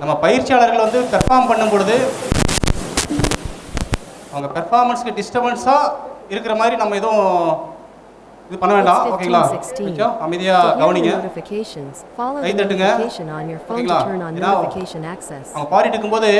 நம்ம பயிற்சியாளர்கள் வந்து பெர்ஃபார்ம் பண்ணும் பொழுது அவங்க பெர்ஃபார்மன்ஸ்க்கு டிஸ்டர்பன்ஸாக இருக்கிற மாதிரி நம்ம எதுவும் இது பண்ண வேண்டாம். ஓகேங்களா? கொஞ்சம் அமைதியாக கவனிங்க. கை தட்டுங்க. ஓகேங்களா? ஏன்னா அவங்க பாடிட்டு இருக்கும்போது